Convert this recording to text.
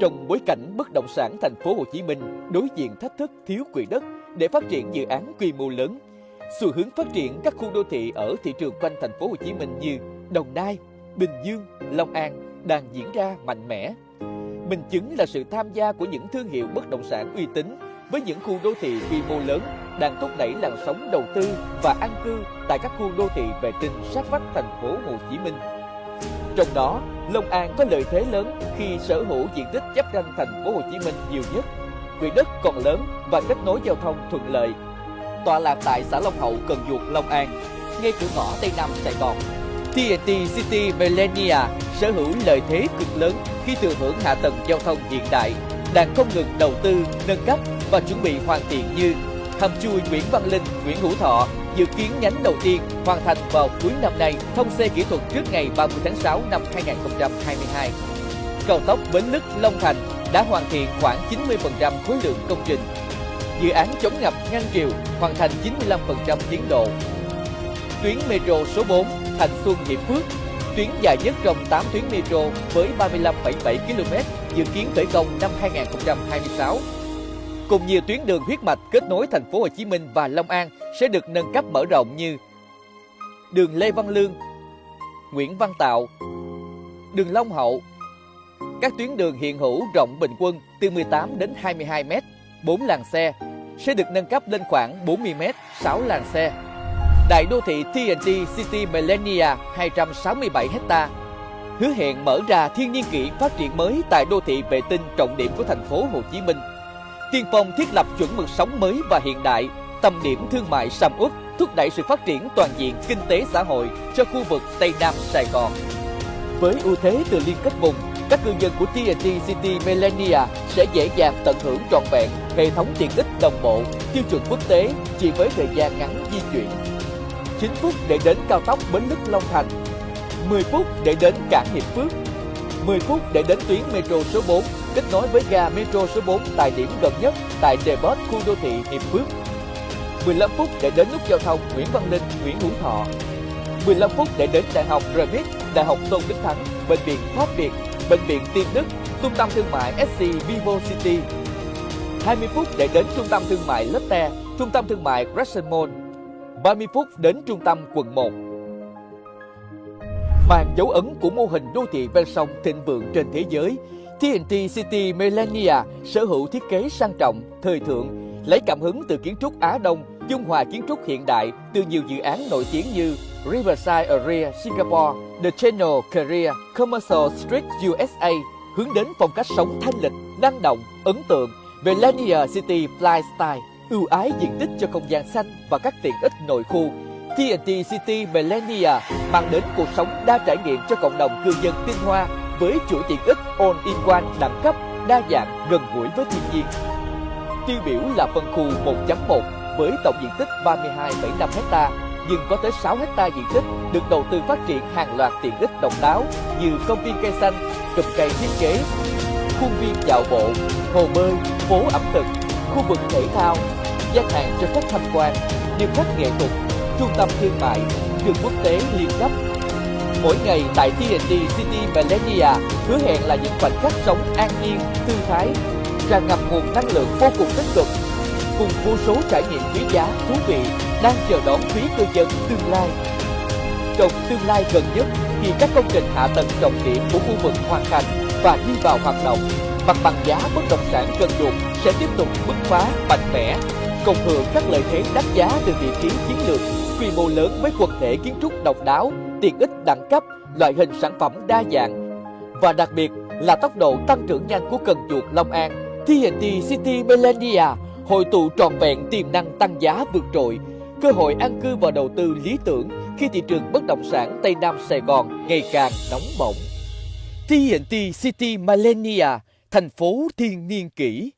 Trong bối cảnh bất động sản thành phố Hồ Chí Minh đối diện thách thức thiếu quỹ đất để phát triển dự án quy mô lớn, xu hướng phát triển các khu đô thị ở thị trường quanh thành phố Hồ Chí Minh như Đồng Nai, Bình Dương, Long An đang diễn ra mạnh mẽ. Minh chứng là sự tham gia của những thương hiệu bất động sản uy tín với những khu đô thị quy mô lớn đang thúc đẩy làn sóng đầu tư và an cư tại các khu đô thị vệ tinh sát vách thành phố Hồ Chí Minh. Trong đó, Long An có lợi thế lớn khi sở hữu diện tích giáp ranh thành phố Hồ Chí Minh nhiều nhất, quỹ đất còn lớn và kết nối giao thông thuận lợi. Tọa lạc tại xã Long Hậu, Cần Duộc, Long An, ngay cửa ngõ Tây Nam Sài Gòn. TNT City Millennia sở hữu lợi thế cực lớn khi thừa hưởng hạ tầng giao thông hiện đại, đang không ngừng đầu tư, nâng cấp và chuẩn bị hoàn thiện như hầm chui Nguyễn Văn Linh, Nguyễn Hữu Thọ, dự kiến nhánh đầu tiên hoàn thành vào cuối năm nay, thông xe kỹ thuật trước ngày 30 tháng 6 năm 2022. Cầu tốc Bến Lức Long Thành đã hoàn thiện khoảng 90% khối lượng công trình. Dự án chống ngập ngăn triều hoàn thành 95% tiến độ. Tuyến metro số 4 Thành Xuân Hiệp Phước, tuyến dài nhất trong 8 tuyến metro với 35,7 km, dự kiến khởi công năm 2026 cùng nhiều tuyến đường huyết mạch kết nối thành phố Hồ Chí Minh và Long An sẽ được nâng cấp mở rộng như đường Lê Văn Lương, Nguyễn Văn Tạo, đường Long Hậu. Các tuyến đường hiện hữu rộng bình quân từ 18 đến 22 m, 4 làn xe sẽ được nâng cấp lên khoảng 40 m, 6 làn xe. Đại đô thị TNT City Millennia 267 ha hứa hẹn mở ra thiên niên kỷ phát triển mới tại đô thị vệ tinh trọng điểm của thành phố Hồ Chí Minh tiên phong thiết lập chuẩn mực sống mới và hiện đại, tầm điểm thương mại sầm uất, thúc đẩy sự phát triển toàn diện kinh tế xã hội cho khu vực Tây Nam Sài Gòn. Với ưu thế từ liên kết vùng, các cư dân của TNT City Millennia sẽ dễ dàng tận hưởng trọn vẹn hệ thống tiện ích đồng bộ, tiêu chuẩn quốc tế chỉ với thời gian ngắn di chuyển. 9 phút để đến cao tốc Bến Lức Long Thành, 10 phút để đến cảng Hiệp Phước, 10 phút để đến tuyến metro số 4 kết nối với ga metro số 4 tại điểm gần nhất tại depot khu đô thị Hiệp Phước. 15 phút để đến nút giao thông Nguyễn Văn Linh, Nguyễn Hữu Thọ. 15 phút để đến Đại học Remit, Đại học Tôn Đức Thắng, Bệnh viện Pháp Việt, Bệnh viện Tiên Đức, Trung tâm Thương mại SC Vivo City. 20 phút để đến Trung tâm Thương mại Lotte, Trung tâm Thương mại Crescent Mall. 30 phút đến Trung tâm quận 1 mang dấu ấn của mô hình đô thị ven sông thịnh vượng trên thế giới. TNT City Melania sở hữu thiết kế sang trọng, thời thượng, lấy cảm hứng từ kiến trúc Á Đông, dung hòa kiến trúc hiện đại từ nhiều dự án nổi tiếng như Riverside Area Singapore, The Channel Korea, Commercial Street USA, hướng đến phong cách sống thanh lịch, năng động, ấn tượng, Millennia City Lifestyle ưu ái diện tích cho không gian xanh và các tiện ích nội khu. TNT City Millennia mang đến cuộc sống đa trải nghiệm cho cộng đồng cư dân Tinh Hoa với chuỗi tiện ích all-in-one đẳng cấp, đa dạng, gần gũi với thiên nhiên. Tiêu biểu là phân khu 1.1 với tổng diện tích 32,5 ha, nhưng có tới 6 ha diện tích được đầu tư phát triển hàng loạt tiện ích độc đáo như công viên cây xanh, cụm cây thiết kế, khuôn viên dạo bộ, hồ bơi, phố ẩm thực, khu vực thể thao, gian hàng cho khách tham quan, điêu khắc nghệ thuật trung tâm thương mại, trường quốc tế liên cấp. Mỗi ngày tại TNT City Millennia hứa hẹn là những khoảnh khắc sống an nhiên, thư thái, tràn ngập nguồn năng lượng vô cùng tích cực, cùng vô số trải nghiệm quý giá, thú vị đang chờ đón quý cư dân tương lai. Trong tương lai gần nhất, khi các công trình hạ tầng trọng điểm của khu vực hoàn thành và đi vào hoạt động, mặt bằng giá bất động sản cần dụng sẽ tiếp tục bứt phá mạnh mẽ, cộng hưởng các lợi thế đắt giá từ vị trí chiến lược quy mô lớn với quần thể kiến trúc độc đáo, tiện ích đẳng cấp, loại hình sản phẩm đa dạng và đặc biệt là tốc độ tăng trưởng nhanh của Cần Duộc Long An. TNT City Millennia hội tụ trọn vẹn tiềm năng tăng giá vượt trội, cơ hội an cư và đầu tư lý tưởng khi thị trường bất động sản Tây Nam Sài Gòn ngày càng nóng bỏng. TNT City Millennia, thành phố thiên niên kỷ